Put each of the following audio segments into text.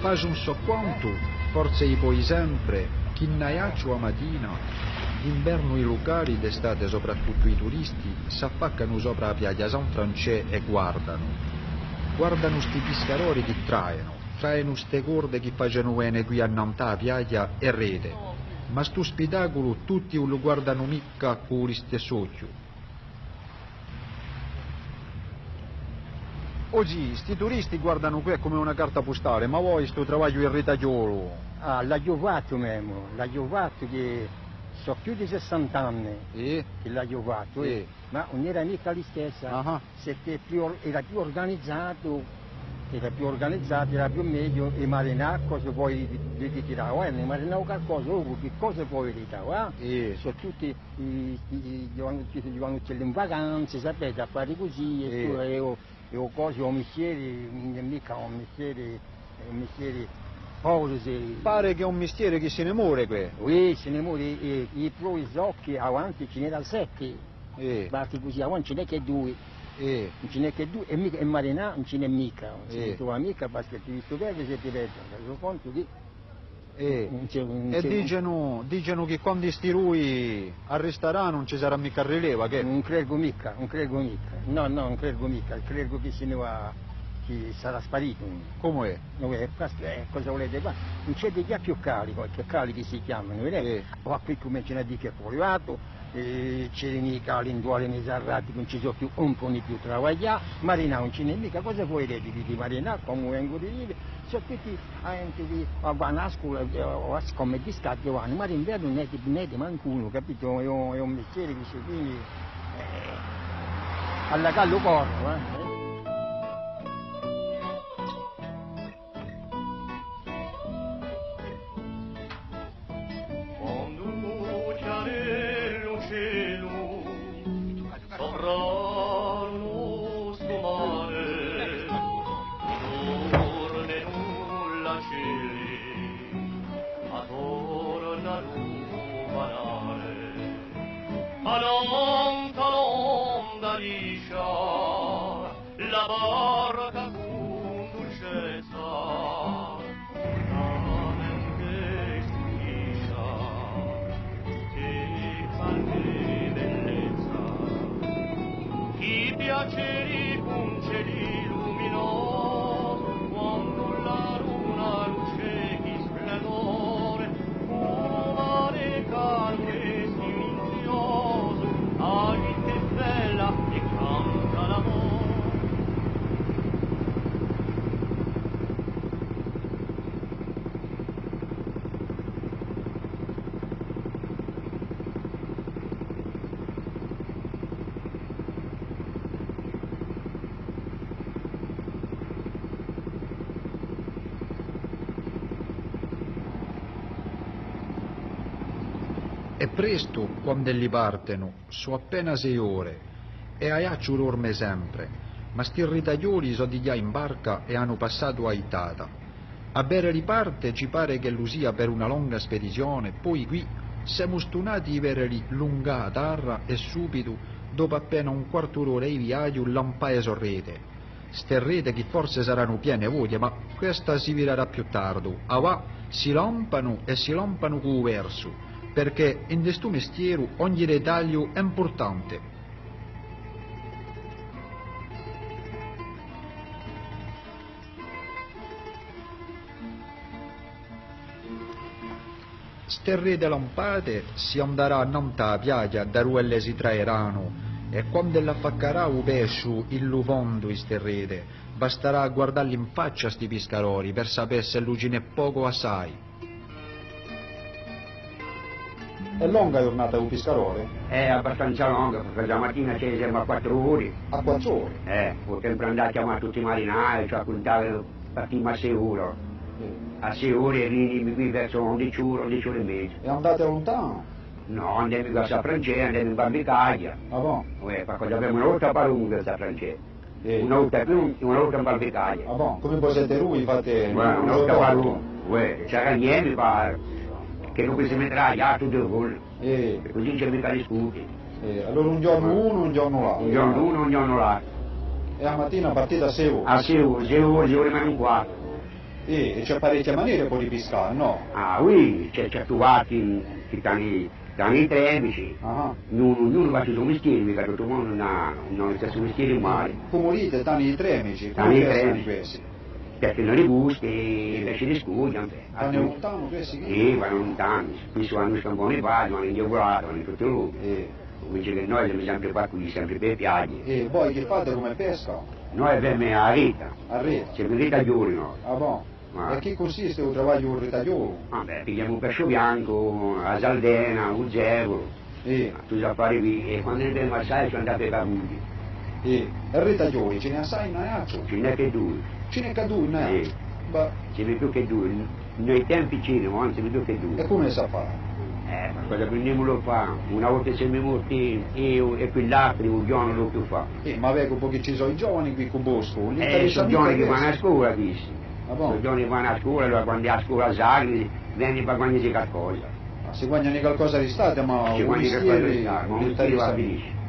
fai un so quanto, forse i poi sempre, chi naiaccio a mattina, d'inverno i locali, d'estate soprattutto i turisti, s'affaccano sopra la piaglia San Francè e guardano. Guardano sti piscarori che traeno, traeno ste corde che facciano bene qui a Nantà, piaglia e rete. Ma sto spettacolo tutti lo guardano mica con gli stessi occhi. Oggi sti turisti guardano qui come una carta postale, ma voi sto travaglio in ritagliolo. Ah, l'ha giovato Memo, l'ha giovato che so più di 60 anni E? che l'ha giovato, Sì. eh. ma non era mica la stessa, Ah. Siete più era più organizzato, era più organizzato, era più meglio, e marinà cosa puoi ritirare? Eh, ne marinavo qualcosa, oh, che cosa puoi ritirare? Eh? E? Sono tutti i, i, i giovani giovani in vacanze, sapete, a fare così, e, Sì. tu- e, ho- e ho cose, ho mestieri, non è mica un un mestiere povero, se- Pare che è un mestiere che se ne muore qui. Oui, ce ne muore, e, i pro occhi avanti ce n'era sette, E? basti così, avanti ce n'è che due, E? non ce n'è che due, e, mica, e marinà non ce n'è mica, non ce Eh. ne trova mica perché ti visto verde se ti vedo, reso conto che E? un... E c'è un- dicono, dicono che quando sti lui arresterà non ci sarà mica rileva, che? Non credo mica, non credo mica, no, no, non credo mica, credo che se ne va, che sarà sparito. Come è? No, eh, è- cosa volete fare? Non c'è dei più carico, che carichi si chiamano, vedete? Eh. Poi qui cominciano a dire che è fuoriato, eh, l'induole nei sarrati, non ci sono più, un po' di più travagliare, Marina non ce n'è mica, cosa vuoi dire di, Marina, come vengo di dire? Sono tutti gente di, a- vanno a scuola, eh, a come di stato vanno, ma d'inverno non è di, di mancuno, capito? È un, mestiere che si quindi eh, alla callo corro, eh? Presto, quando li partono, so appena sei ore, e aiaccio dorme sempre, ma sti ritaglioli so di già in barca e hanno passato a Itata. A bere riparte ci pare che lo sia per una lunga spedizione, poi qui siamo stunati i vereli lunga a terra e subito, dopo appena un quarto d'ora di viaggio, lampae sorrete. Ste rete che forse saranno piene voglie, ma questa si virerà più tardi. A va si lampano e si lampano con verso, perché in questo mestiere ogni dettaglio è importante. Ste rete lampate si andrà a Nanta piaglia da ruelle si traeranno e quando l'affaccarà un pesce il lufondo in ste rete basterà guardarli in faccia sti piscarori per sapere se n'è poco assai. È lunga la giornata un piscarore? È abbastanza lunga perché la mattina ci siamo a quattro ore. A quattro ore? Eh, potremmo andare a chiamare tutti i marinai, cioè a contare partiamo a sei ore. A sei ore arrivi qui verso 11 ore, 11 ore e mezza. E andate lontano? No, andiamo a San Francesco, andiamo in Barbicaglia. Ah bon? Eh, perché abbiamo una volta a San Francesco. Eh. Una volta più, una volta in Barbicaglia. Ah bon? Come voi siete lui fate... Guarda, una volta a lunga. Uè, c'era niente qua, che non si metterà a tutto il volo. Eh, così c'è mica discuti. eh, allora un giorno uno, un giorno l'altro. Un giorno uno, un giorno l'altro. E a mattina partite a sei ore? A ore, sei ore meno un quarto. E, e c'è parecchie maniere poi di pescare, no? Ah, oui, c'è certi vati che stanno stanno i tremici, Ah, ognuno, fa il suo mestiere, mica tutto il mondo non ha, lo stesso mestiere in mare. come dite, stanno i tremici, Stanno come i pescano tremici. Perché le buste, i pesci di scuola, Stanno lontano questi? Sì, vanno lontano, spesso vanno scamponi pari, vanno in diavolato, vanno in tutto il mondo. E, Invece che noi siamo sempre qua qui, sempre per piagge. e voi che fate come pesca? Noi abbiamo la rete, A rete? sempre rete giorno. Ah, bon. Ah. E che consiste un travaglio un ritagliolo? Vabbè, pigliamo un pesce bianco, la saldena, un zevolo, E, tutti gli affari qui, e quando ne abbiamo assai sono andati ai cavugli. E, il ritaglioli ce ne assai in aiaccio? Ce n'è che due, Ce n'è caduto in aiaccio? Ce n'è più che due. Noi tempi ce ne, anzi, più che e due. come sa fare? Eh, ma cosa prendiamo lo fa? Una volta siamo morti io e quell'altro, un giorno lo più fa. Eh, ma vedo perché ci sono i giovani qui con Bosco, Eh, sono giorni che vanno a scuola, dici. Ah, Sono bon. giorni che vanno a scuola, allora quando è a scuola Sagri, vieni per guadagnare qualcosa. Ma si guadagnano qualcosa di state, ma un guadagni qualcosa di Stato, ma un mestiere va interessa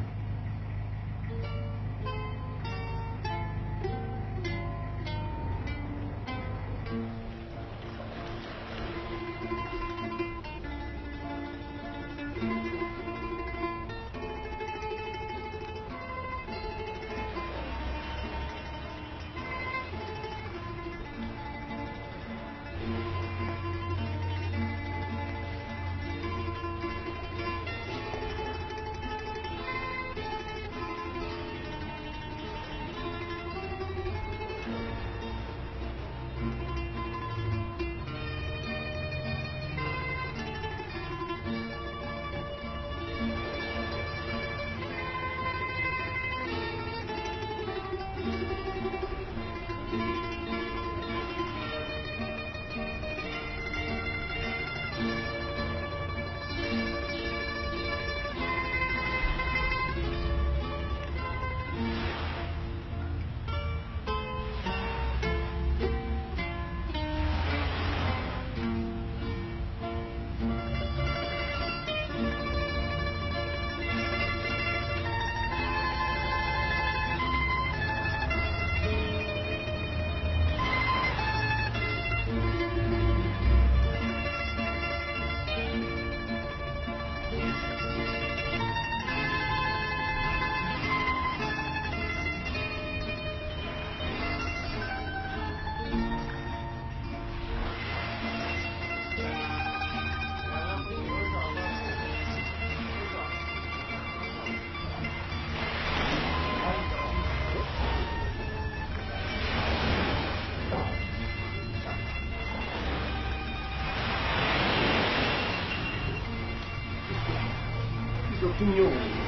a finire.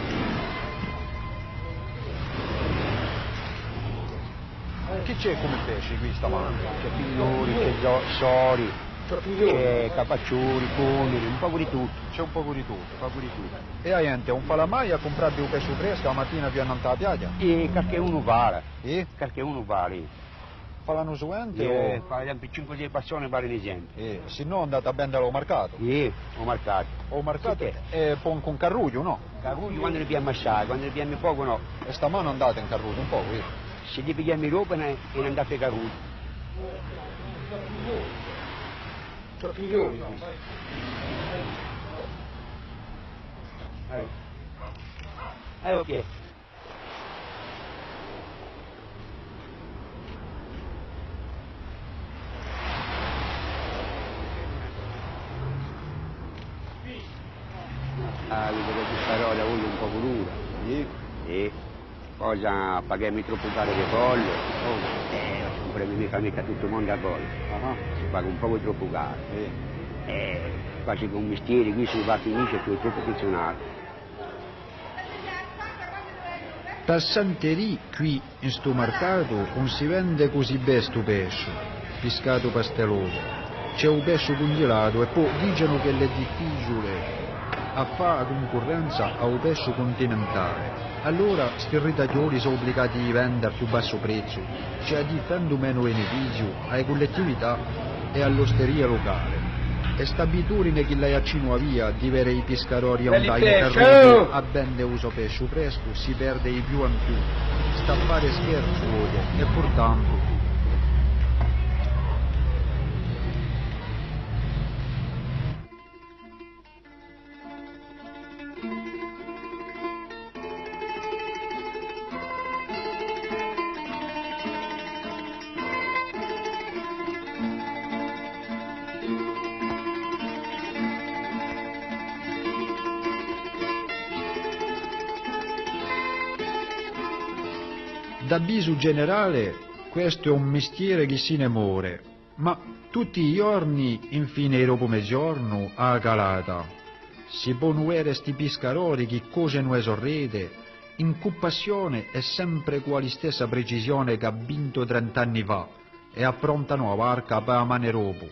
Che c'è come pesce qui stamattina? C'è pigliori, c'è sori, c'è capacciuri, coneri, un po' di tutto. C'è un po' di tutto, un po' di tutto. E la gente non fa la mai a comprare un pesce fresco la mattina più andare alla piaggia? E perché uno vale, E? perché uno vale. Fa l'anno seguente E, o... per esempio 5-6 persone vale un esempio. E, se no andate a vendere al mercato. E ho marcato. O mercato Sì. e poi con carruglio, no? Caruglio quando ne abbiamo assai, quando ne abbiamo poco no. E stamane andate in carruglio un po', eh? Se gli pigliamo roba ne, ne andate a caruglio. Eh, ok. Ah, io devo questa roba voglio un po' dura. E, E cosa paghiamo troppo caro di pollo? Oh, eh, non premi mica mica tutto il mondo a pollo. ah, Si paga un po' troppo caro. e, Eh, quasi con mestiere qui si va a finisce più troppo funzionato. Passanterì qui in sto mercato non si vende così bene sto pesce, pescato pasteloso. C'è un pesce congelato e poi dicono che è difficile a fare concorrenza a un pesce continentale. Allora sti ritaglioli sono obbligati a vendere a più basso prezzo, cioè difendo meno beneficio alle collettività e all'osteria locale. E sta abitudine che lei accino via di avere i pescatori a un taglio carruto oh! a bende uso pesce fresco si perde di più in più. Sta a fare scherzo e portanto Da bisu generale, questo è un mestiere che se ne muore, ma tutti i giorni, infine dopo mezzogiorno, a calata. Si può nuere sti piscarori che cose non sorride, in compassione è sempre quali stessa precisione che ha vinto trent'anni fa e approntano a barca per mane ropo.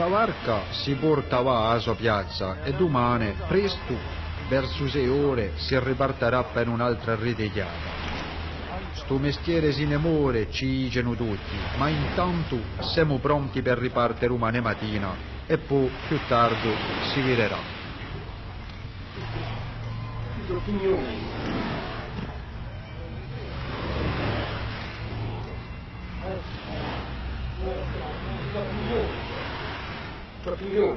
Sta barca si porta va a sua piazza e domani, presto, verso sei ore, si riparterà per un'altra ridegliata. Sto mestiere si ne muore, ci dicono tutti, ma intanto siamo pronti per ripartire domani mattina e poi più tardi si vedrà. Para primeiro.